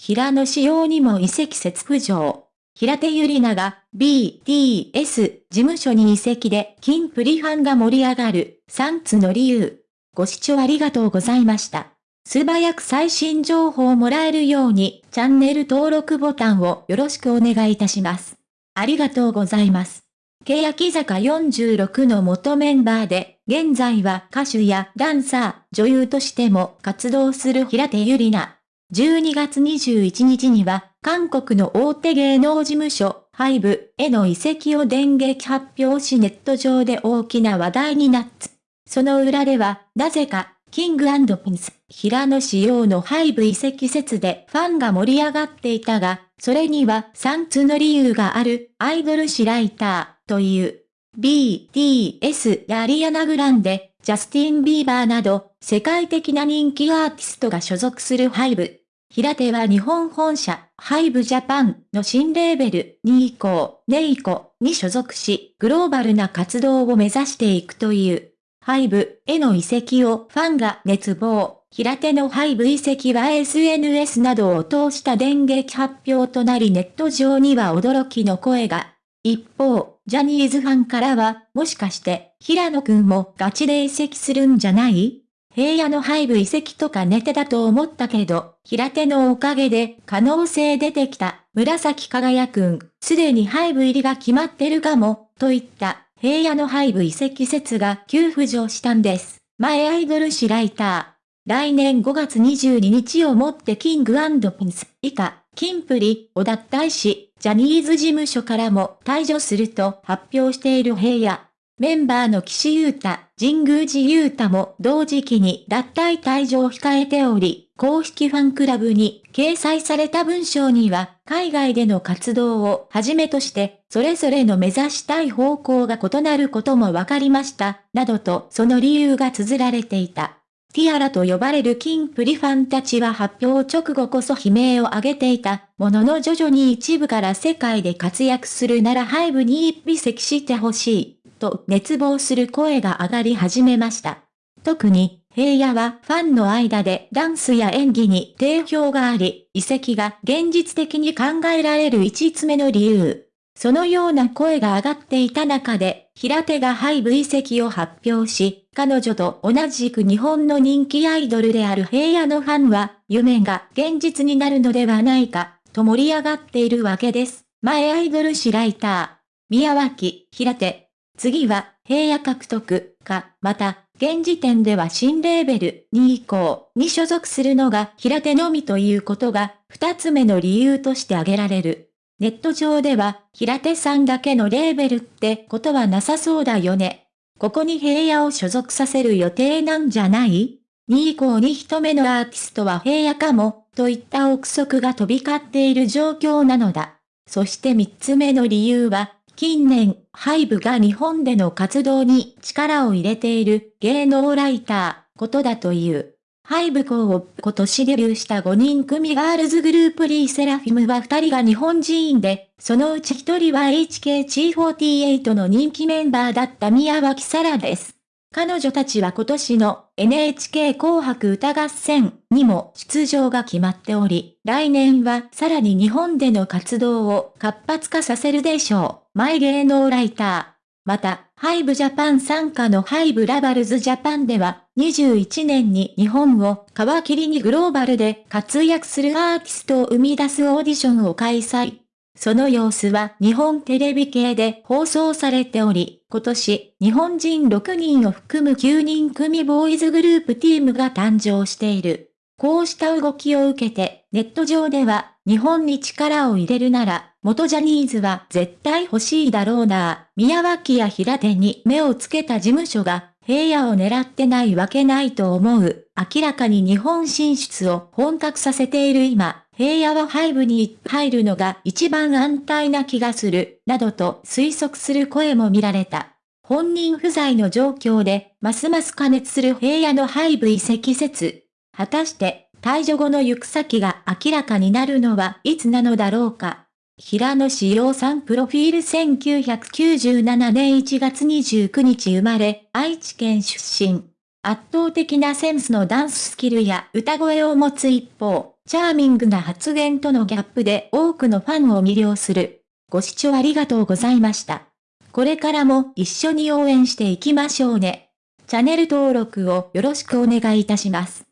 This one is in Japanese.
平野仕様にも移籍説浮上。平手ゆりなが BTS 事務所に移籍で金プリファンが盛り上がる3つの理由。ご視聴ありがとうございました。素早く最新情報をもらえるようにチャンネル登録ボタンをよろしくお願いいたします。ありがとうございます。欅坂46の元メンバーで、現在は歌手やダンサー、女優としても活動する平手ゆりな。12月21日には、韓国の大手芸能事務所、ハイブへの移籍を電撃発表しネット上で大きな話題になった。その裏では、なぜか、キングピンス、平野仕様のハイブ移籍説でファンが盛り上がっていたが、それには3つの理由がある、アイドル誌ライターという。BTS やリアナ・グランデ、ジャスティン・ビーバーなど、世界的な人気アーティストが所属するハイブ。平手は日本本社、ハイブジャパンの新レーベル、ニーコ、ネイコに所属し、グローバルな活動を目指していくという。ハイブへの移籍をファンが熱望。平手のハイブ移籍は SNS などを通した電撃発表となりネット上には驚きの声が。一方、ジャニーズファンからは、もしかして、平野くんもガチで移籍するんじゃない？平野のハイブ移籍とか寝てだと思ったけど、平手のおかげで可能性出てきた、紫輝くん、すでにハイブ入りが決まってるかも、といった平野のハイブ移籍説が急浮上したんです。前アイドル誌ライター。来年5月22日をもってキングピンス以下、キンプリを脱退し、ジャニーズ事務所からも退場すると発表している平野。メンバーの岸優太、神宮寺優太も同時期に脱退退場を控えており、公式ファンクラブに掲載された文章には、海外での活動をはじめとして、それぞれの目指したい方向が異なることも分かりました、などとその理由が綴られていた。ティアラと呼ばれるキンプリファンたちは発表直後こそ悲鳴を上げていたものの徐々に一部から世界で活躍するならハイブに一尾席してほしい、と熱望する声が上がり始めました。特に、平野はファンの間でダンスや演技に定評があり、遺跡が現実的に考えられる5つ目の理由。そのような声が上がっていた中で、平手がハイブ遺跡を発表し、彼女と同じく日本の人気アイドルである平野のファンは、夢が現実になるのではないか、と盛り上がっているわけです。前アイドル誌ライター、宮脇、平手。次は、平野獲得、か、また、現時点では新レーベル2以降に所属するのが平手のみということが、二つ目の理由として挙げられる。ネット上では、平手さんだけのレーベルってことはなさそうだよね。ここに平野を所属させる予定なんじゃない ?2 以降に一目のアーティストは平野かも、といった憶測が飛び交っている状況なのだ。そして三つ目の理由は、近年、ハイブが日本での活動に力を入れている芸能ライター、ことだという。ハイブ校を今年デビューした5人組ガールズグループリーセラフィムは2人が日本人で、そのうち1人は HKG48 の人気メンバーだった宮脇沙羅です。彼女たちは今年の NHK 紅白歌合戦にも出場が決まっており、来年はさらに日本での活動を活発化させるでしょう。前芸能ライター。また、ハイブジャパン参加のハイブラバルズジャパンでは、21年に日本を皮切りにグローバルで活躍するアーティストを生み出すオーディションを開催。その様子は日本テレビ系で放送されており、今年、日本人6人を含む9人組ボーイズグループティームが誕生している。こうした動きを受けて、ネット上では、日本に力を入れるなら、元ジャニーズは絶対欲しいだろうな宮脇や平手に目をつけた事務所が、平野を狙ってないわけないと思う。明らかに日本進出を本格させている今、平野はハイブに入るのが一番安泰な気がする、などと推測する声も見られた。本人不在の状況で、ますます加熱する平野のハイブ移籍説。果たして、退場後の行く先が明らかになるのはいつなのだろうか。平野志陽さんプロフィール1997年1月29日生まれ、愛知県出身。圧倒的なセンスのダンススキルや歌声を持つ一方、チャーミングな発言とのギャップで多くのファンを魅了する。ご視聴ありがとうございました。これからも一緒に応援していきましょうね。チャンネル登録をよろしくお願いいたします。